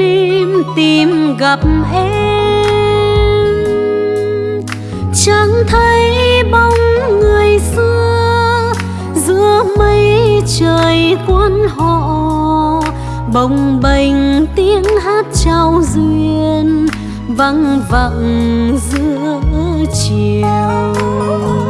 lim tìm gặp em. Chẳng thấy bóng người xưa, giữa mây trời quan họ. Bồng bềnh tiếng hát trao duyên vắng vặng giữa chiều.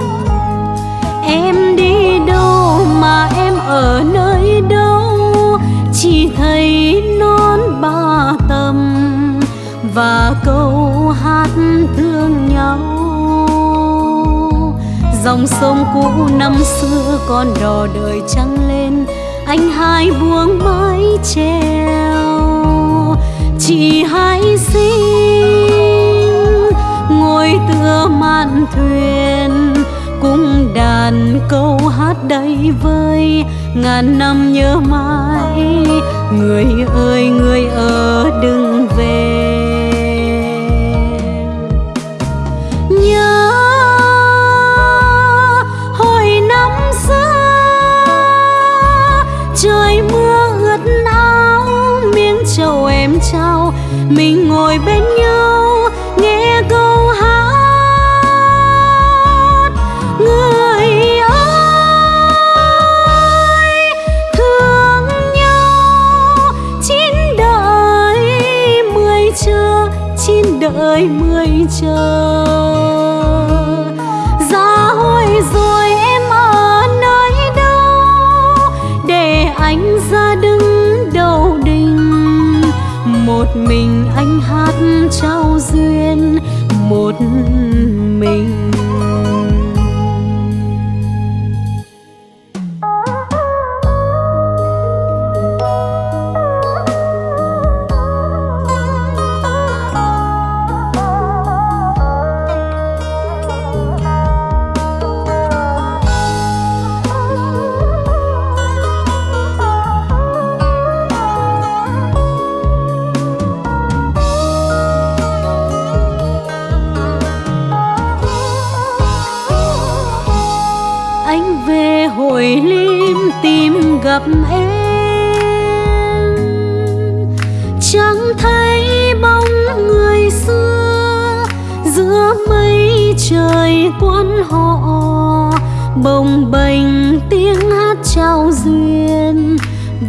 Dòng sông cũ năm xưa còn đò đời trăng lên, anh hai buông mái treo. Chỉ hai sinh ngồi tựa mạn thuyền, cùng đàn câu hát đầy vơi. Ngàn năm nhớ mãi, người ơi người ơi. Trao mình ngồi bên nhau, nghe câu hát. Người ơi, thương nhau, chín đời mười chờ, chín đời mười chờ. Duyên một mình. Về hồi lim tìm gặp em. Chẳng thấy bóng người xưa giữa mây trời quan họ, bồng bềnh tiếng hát trao duyên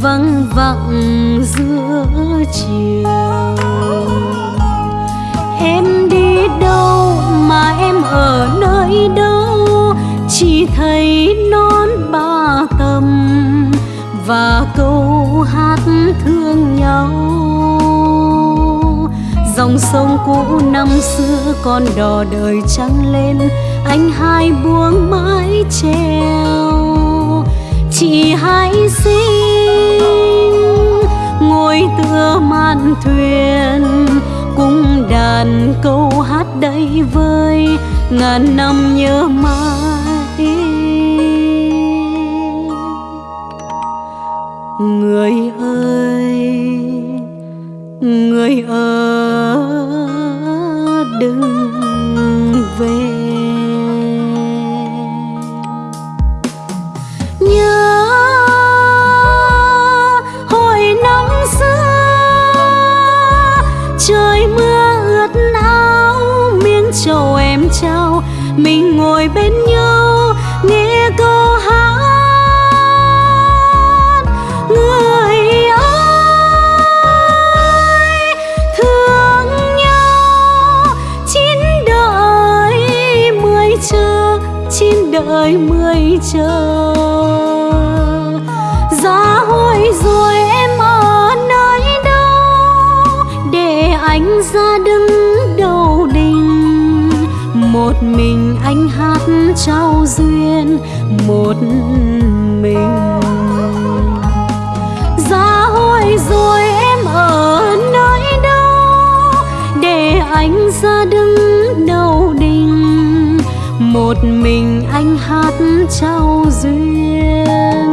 văng vẳng giữa chiều. Em đi đâu mà em ở nơi đâu? Chỉ thấy non ba tầm và câu hát thương nhau. Dòng sông cũ năm xưa còn đò đời trăng lên, anh hai buông mái treo chị hai xinh ngồi tựa mạn thuyền cung đàn câu hát đầy vơi ngàn năm nhớ mãi người ơi, người ở đừng về. Nhớ hồi nắng xưa, trời mưa ướt áo, miếng trầu em trao, mình ngồi bên nhau. Ơi đời mười chờ. Giá hối rồi em ở nơi đâu? Để anh ra đứng đầu đình. Một mình anh hát trao duyên, một mình. Giá hối rồi em ở nơi đâu? Để anh ra một mình anh hát trao duyên.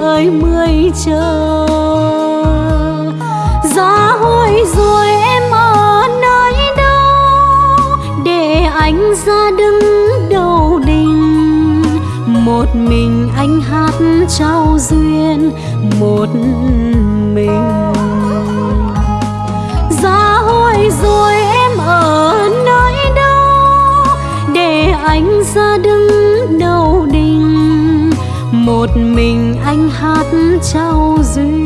Đợi mười chờ. Giá hồi rồi em ở nơi đâu? Để anh ra đứng đầu đình? Một mình anh hát trao duyên, một mình. Giá hồi rồi em ở nơi đâu? Để anh ra đứng một mình anh hát trao duyên.